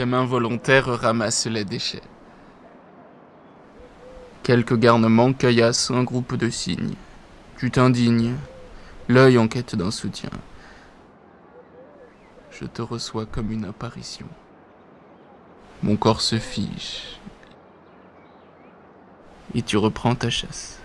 Tes mains volontaires ramassent les déchets. Quelques garnements caillassent un groupe de cygnes. Tu t'indignes, l'œil en quête d'un soutien. Je te reçois comme une apparition. Mon corps se fige. Et tu reprends ta chasse.